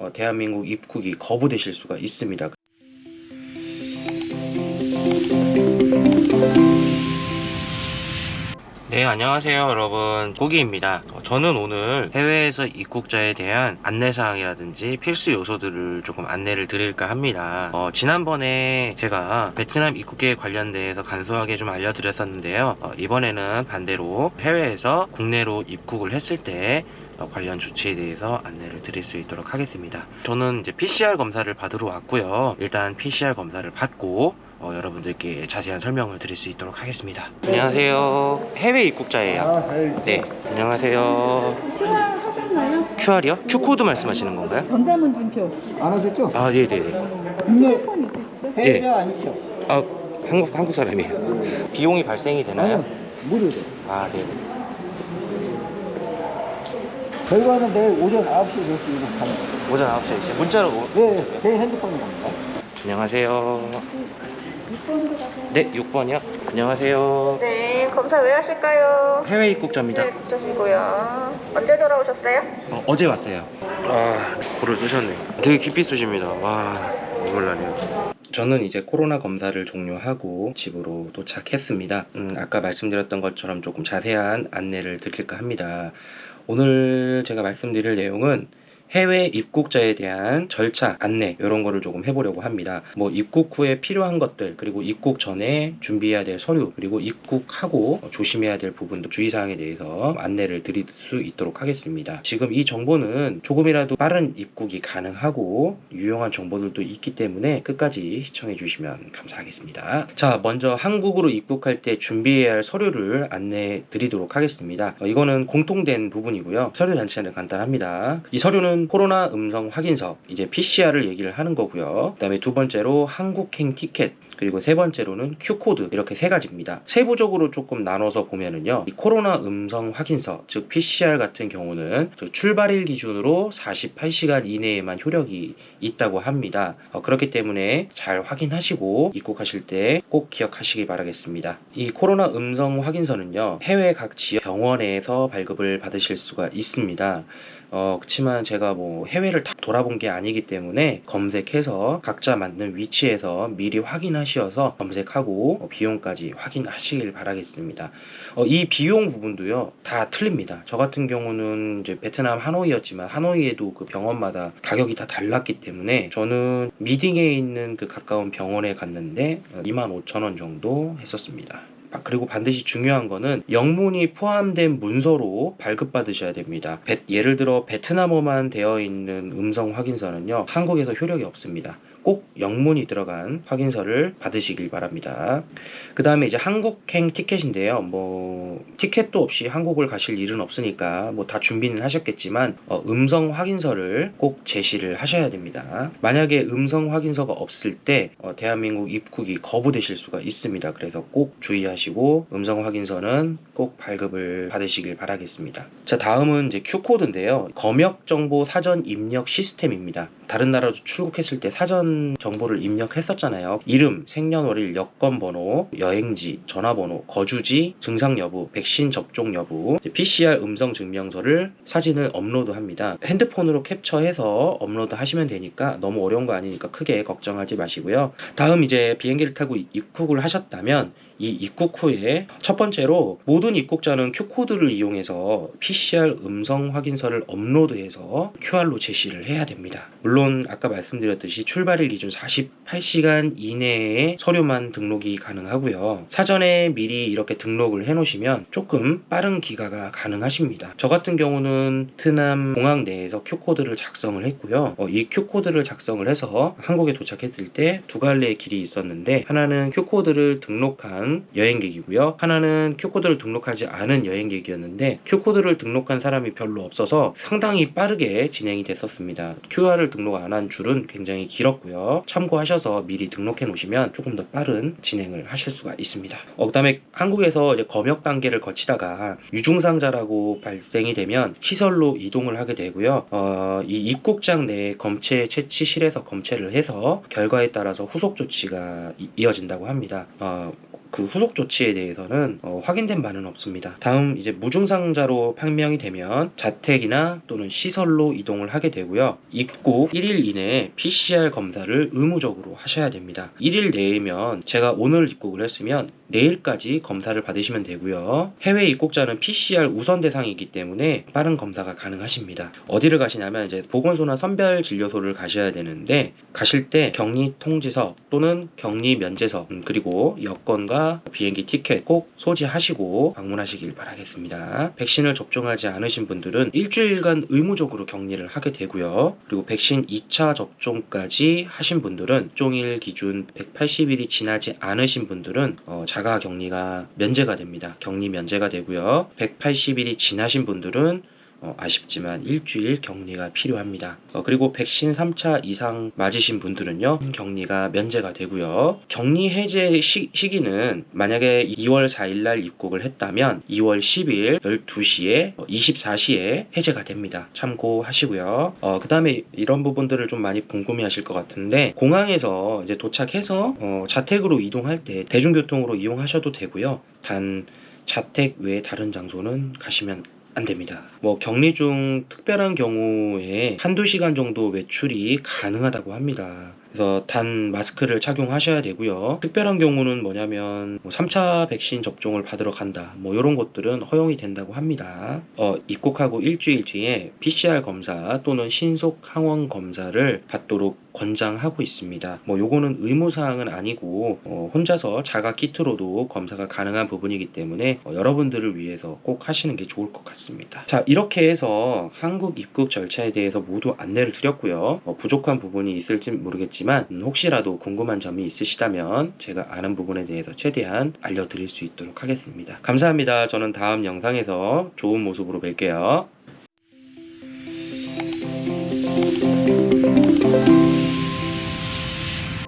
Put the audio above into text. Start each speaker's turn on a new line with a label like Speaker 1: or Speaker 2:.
Speaker 1: 어, 대한민국 입국이 거부되실 수가 있습니다. 네, 안녕하세요, 여러분. 고기입니다. 어, 저는 오늘 해외에서 입국자에 대한 안내사항이라든지 필수 요소들을 조금 안내를 드릴까 합니다. 어, 지난번에 제가 베트남 입국에 관련돼서 간소하게 좀 알려드렸었는데요. 어, 이번에는 반대로 해외에서 국내로 입국을 했을 때 어, 관련 조치에 대해서 안내를 드릴 수 있도록 하겠습니다. 저는 이제 PCR 검사를 받으러 왔고요. 일단 PCR 검사를 받고 어, 여러분들께 자세한 설명을 드릴 수 있도록 하겠습니다. 안녕하세요. 해외 입국자예요.
Speaker 2: 아, 네.
Speaker 1: 네, 안녕하세요.
Speaker 3: QR 하셨나요?
Speaker 1: QR이요? Q코드 말씀하시는 건가요?
Speaker 3: 전자문진표.
Speaker 2: 안 하셨죠?
Speaker 1: 아, 네네네.
Speaker 3: 핸드폰 있으시죠?
Speaker 1: 예.
Speaker 2: 해외가 아니시죠?
Speaker 1: 아, 한국, 한국 사람이에요. 비용이 발생이 되나요?
Speaker 2: 무료로.
Speaker 1: 아, 네.
Speaker 2: 결과는 내일 오전 9시에 될수 있는.
Speaker 1: 오전 9시에 이제 문자로. 오-
Speaker 2: 네, 제 핸드폰이 갑니다.
Speaker 1: 안녕하세요.
Speaker 3: 6번으로 가세요.
Speaker 1: 네, 6번이요. 안녕하세요.
Speaker 4: 네, 검사 왜 하실까요?
Speaker 1: 해외 입국자입니다.
Speaker 4: 네, 붙으시고요. 언제 돌아오셨어요?
Speaker 1: 어, 어제 왔어요. 아, 고를 쑤셨네요. 되게 깊이 쑤십니다. 와, 눈물 나네요. 저는 이제 코로나 검사를 종료하고 집으로 도착했습니다. 음, 아까 말씀드렸던 것처럼 조금 자세한 안내를 드릴까 합니다. 오늘 제가 말씀드릴 내용은 해외 입국자에 대한 절차, 안내 이런 거를 조금 해보려고 합니다. 뭐 입국 후에 필요한 것들 그리고 입국 전에 준비해야 될 서류 그리고 입국하고 조심해야 될 부분도 주의사항에 대해서 안내를 드릴 수 있도록 하겠습니다. 지금 이 정보는 조금이라도 빠른 입국이 가능하고 유용한 정보들도 있기 때문에 끝까지 시청해 주시면 감사하겠습니다. 자, 먼저 한국으로 입국할 때 준비해야 할 서류를 안내 드리도록 하겠습니다. 어, 이거는 공통된 부분이고요. 서류 자체는 간단합니다. 이 서류는 코로나 음성 확인서, 이제 PCR을 얘기를 하는 거고요. 그 다음에 두 번째로 한국행 티켓, 그리고 세 번째로는 Q코드 이렇게 세 가지입니다. 세부적으로 조금 나눠서 보면은요. 이 코로나 음성 확인서, 즉 PCR 같은 경우는 저 출발일 기준으로 48시간 이내에만 효력이 있다고 합니다. 어, 그렇기 때문에 잘 확인하시고 입국하실 때 꼭 기억하시기 바라겠습니다. 이 코로나 음성 확인서는요. 해외 각 지역 병원에서 발급을 받으실 수가 있습니다. 어, 그렇지만 제가 뭐 해외를 다 돌아본 게 아니기 때문에 검색해서 각자 맞는 위치에서 미리 확인하셔서 검색하고 어, 비용까지 확인하시길 바라겠습니다. 어, 이 비용 부분도요 다 틀립니다. 저 같은 경우는 이제 베트남 하노이였지만 하노이에도 그 병원마다 가격이 다 달랐기 때문에 저는 미딩에 있는 그 가까운 병원에 갔는데 25,000원 정도 했었습니다. 아, 그리고 반드시 중요한 거는 영문이 포함된 문서로 발급받으셔야 됩니다. 베- 예를 들어 베트남어만 되어 있는 음성 확인서는요, 한국에서 효력이 없습니다. 꼭 영문이 들어간 확인서를 받으시길 바랍니다. 그 다음에 이제 한국행 티켓인데요. 뭐, 티켓도 없이 한국을 가실 일은 없으니까 뭐 다 준비는 하셨겠지만, 어, 음성 확인서를 꼭 제시를 하셔야 됩니다. 만약에 음성 확인서가 없을 때, 어, 대한민국 입국이 거부되실 수가 있습니다. 그래서 꼭 주의하시고, 음성 확인서는 꼭 발급을 받으시길 바라겠습니다. 자, 다음은 이제 Q코드인데요. 검역 정보 사전 입력 시스템입니다. 다른 나라로 출국했을 때 사전 정보를 입력했었잖아요. 이름, 생년월일, 여권번호, 여행지, 전화번호, 거주지, 증상 여부, 백신 접종 여부, PCR 음성 증명서를 사진을 업로드합니다. 핸드폰으로 캡처해서 업로드 하시면 되니까 너무 어려운 거 아니니까 크게 걱정하지 마시고요. 다음 이제 비행기를 타고 입국을 하셨다면 이 입국 후에 첫 번째로 모든 입국자는 Q-code를 이용해서 PCR 음성 확인서를 업로드해서 QR로 제시를 해야 됩니다. 물론 아까 말씀드렸듯이 출발 일 기준 48시간 이내에 서류만 등록이 가능하고요. 사전에 미리 이렇게 등록을 해 놓으시면 조금 빠른 귀가가 가능하십니다. 저 같은 경우는 베트남 공항 내에서 Q코드를 작성을 했고요. 어, 이 Q코드를 작성을 해서 한국에 도착했을 때 두 갈래의 길이 있었는데 하나는 Q코드를 등록한 여행객이고요. 하나는 Q코드를 등록하지 않은 여행객이었는데 Q코드를 등록한 사람이 별로 없어서 상당히 빠르게 진행이 됐었습니다. QR을 등록 안 한 줄은 굉장히 길었고요. 참고하셔서 미리 등록해 놓으시면 조금 더 빠른 진행을 하실 수가 있습니다. 어, 그 다음에 한국에서 이제 검역 단계를 거치다가 유증상자라고 발생이 되면 시설로 이동을 하게 되고요. 어, 이 입국장 내 검체 채취실에서 검체를 해서 결과에 따라서 후속 조치가 이- 이어진다고 합니다. 어, 그 후속 조치에 대해서는 어, 확인된 바는 없습니다. 다음 이제 무증상자로 판명이 되면 자택이나 또는 시설로 이동을 하게 되고요. 입국 1일 이내에 PCR 검사를 의무적으로 하셔야 됩니다. 1일 내이면 제가 오늘 입국을 했으면 내일까지 검사를 받으시면 되고요. 해외 입국자는 PCR 우선 대상이기 때문에 빠른 검사가 가능하십니다. 어디를 가시냐면 이제 보건소나 선별 진료소를 가셔야 되는데 가실 때 격리 통지서 또는 격리 면제서 음, 그리고 여권과 비행기 티켓 꼭 소지하시고 방문하시길 바라겠습니다. 백신을 접종하지 않으신 분들은 일주일간 의무적으로 격리를 하게 되고요. 그리고 백신 2차 접종까지 하신 분들은 종일 기준 180일이 지나지 않으신 분들은 어, 자가 격리가 면제가 됩니다. 격리 면제가 되고요. 180일이 지나신 분들은 어, 아쉽지만 일주일 격리가 필요합니다. 어, 그리고 백신 3차 이상 맞으신 분들은요, 격리가 면제가 되고요. 격리 해제 시, 시기는 만약에 2월 4일 날 입국을 했다면 2월 10일 12시에 24시에 해제가 됩니다. 참고하시고요. 어, 그 다음에 이런 부분들을 좀 많이 궁금해 하실 것 같은데, 공항에서 이제 도착해서 어, 자택으로 이동할 때 대중교통으로 이용하셔도 되고요. 단, 자택 외에 다른 장소는 가시면 안 됩니다. 뭐 격리 중 특별한 경우에 한두 시간 정도 외출이 가능하다고 합니다. 그래서 단 마스크를 착용하셔야 되고요. 특별한 경우는 뭐냐면 뭐 3차 백신 접종을 받으러 간다. 뭐 이런 것들은 허용이 된다고 합니다. 어, 입국하고 일주일 뒤에 PCR 검사 또는 신속 항원 검사를 받도록 권장하고 있습니다. 뭐 요거는 의무 사항은 아니고 어, 혼자서 자가 키트로도 검사가 가능한 부분이기 때문에 어, 여러분들을 위해서 꼭 하시는 게 좋을 것 같습니다. 자 이렇게 해서 한국 입국 절차에 대해서 모두 안내를 드렸고요. 어, 부족한 부분이 있을지 모르겠지만 음, 혹시라도 궁금한 점이 있으시다면 제가 아는 부분에 대해서 최대한 알려드릴 수 있도록 하겠습니다. 감사합니다. 저는 다음 영상에서 좋은 모습으로 뵐게요.